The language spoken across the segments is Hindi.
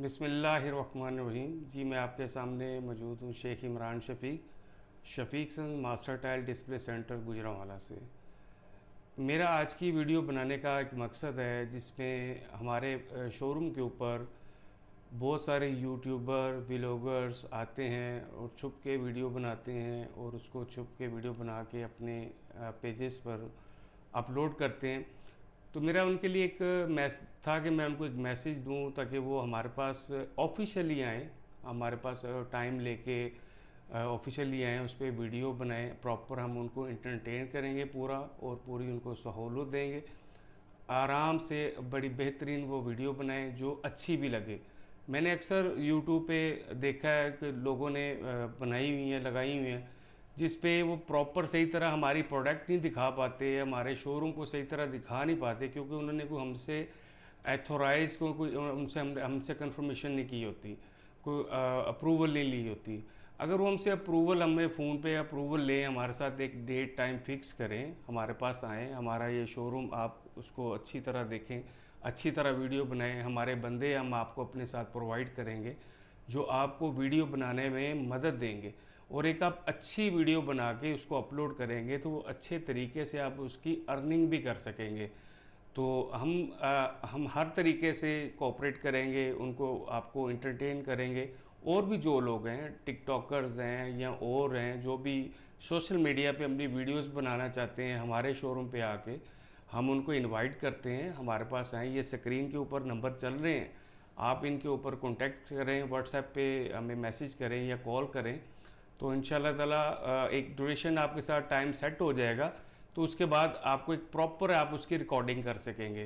बिसमीम जी, मैं आपके सामने मौजूद हूँ Sheikh Imran Shafiq. Shafiq son master tile display center Gujranwala से। मेरा आज की वीडियो बनाने का एक मकसद है, जिसमें हमारे शोरूम के ऊपर बहुत सारे यूट्यूबर व्लॉगर्स आते हैं और छुप के वीडियो बनाते हैं और उसको छुप के वीडियो बना के अपने पेजेस पर अपलोड करते हैं। तो मेरा उनके लिए एक मैस, था कि मैं उनको एक मैसेज दूँ ताकि वो हमारे पास ऑफिशियली आएँ, हमारे पास टाइम लेके ऑफिशियली आएँ, उस पर वीडियो बनाएँ, प्रॉपर हम उनको इंटरटेन करेंगे पूरा और पूरी उनको सहूलत देंगे। आराम से बड़ी बेहतरीन वो वीडियो बनाएँ जो अच्छी भी लगे। मैंने अक्सर यूट्यूब पे देखा है कि लोगों ने बनाई हुई हैं, लगाई हुई हैं। जिस पे वो प्रॉपर सही तरह हमारी प्रोडक्ट नहीं दिखा पाते, हमारे शोरूम को सही तरह दिखा नहीं पाते, क्योंकि उन्होंने कोई हमसे एथोराइज को कोई उनसे हम हमसे कन्फर्मेशन नहीं की होती, कोई अप्रूवल नहीं ली होती। अगर वो हमसे अप्रूवल हमें फ़ोन पे अप्रूवल लें, हमारे साथ एक डेट टाइम फिक्स करें, हमारे पास आएँ, हमारा ये शोरूम आप उसको अच्छी तरह देखें, अच्छी तरह वीडियो बनाएँ, हमारे बंदे हम आपको अपने साथ प्रोवाइड करेंगे, जो आपको वीडियो बनाने में मदद देंगे। और एक आप अच्छी वीडियो बना के उसको अपलोड करेंगे तो वो अच्छे तरीके से आप उसकी अर्निंग भी कर सकेंगे। तो हम आ, हम हर तरीके से कोऑपरेट करेंगे उनको आपको इंटरटेन करेंगे। और भी जो लोग हैं टिकटॉकर्स हैं या और हैं जो भी सोशल मीडिया पे अपनी वीडियोस बनाना चाहते हैं हमारे शोरूम पे आके हम उनको इनवाइट करते हैं। हमारे पास आए ये स्क्रीन के ऊपर नंबर चल रहे हैं। आप इनके ऊपर कांटेक्ट करें व्हाट्सएप पे हमें मैसेज करें या कॉल करें। तो इन ताला एक ड्यूरेशन आपके साथ टाइम सेट हो जाएगा तो उसके बाद आपको एक प्रॉपर आप उसकी रिकॉर्डिंग कर सकेंगे।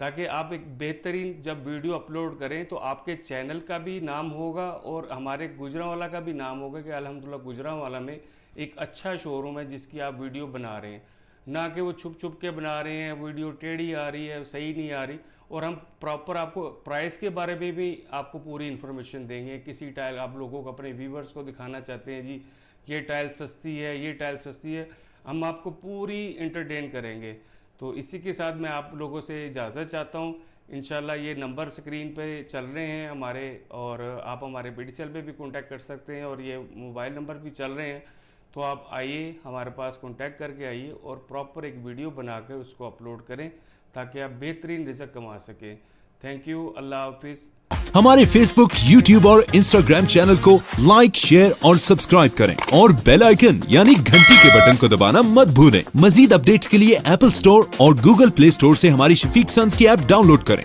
ताकि आप एक बेहतरीन जब वीडियो अपलोड करें तो आपके चैनल का भी नाम होगा और हमारे गुजरावाला का भी नाम होगा कि अल्हम्दुलिल्लाह गुजरावाला में एक अच्छा शोरूम है जिसकी आप वीडियो बना रहे हैं। ना कि वो छुप छुप के बना रहे हैं वीडियो टेढ़ी आ रही है, सही नहीं आ रही। और हम प्रॉपर आपको प्राइस के बारे में भी आपको पूरी इन्फॉर्मेशन देंगे, किसी टाइल आप लोगों को अपने व्यूवर्स को दिखाना चाहते हैं, जी, ये टाइल सस्ती है, ये टाइल सस्ती है, हम आपको पूरी इंटरटेन करेंगे। तो इसी के साथ मैं आप लोगों से इजाज़त चाहता हूँ। इन ये नंबर स्क्रीन पे चल रहे हैं हमारे, और आप हमारे पे भी कॉन्टैक्ट कर सकते हैं, और ये मोबाइल नंबर भी चल रहे हैं। तो आप आइए, हमारे पास कॉन्टैक्ट करके आइए, और प्रॉपर एक वीडियो बनाकर उसको अपलोड करें। ताकि आप बेहतरीन रिज़ल्ट कमा सकें। थैंक यू अल्लाह हाफिज़। हमारे फेसबुक यूट्यूब और इंस्टाग्राम चैनल को लाइक शेयर और सब्सक्राइब करें और बेल आइकन यानी घंटी के बटन को दबाना मत भूलें। मजीद अपडेट्स के लिए एप्पल स्टोर और गूगल प्ले स्टोर से हमारी शफीक सन्स की ऐप डाउनलोड करें।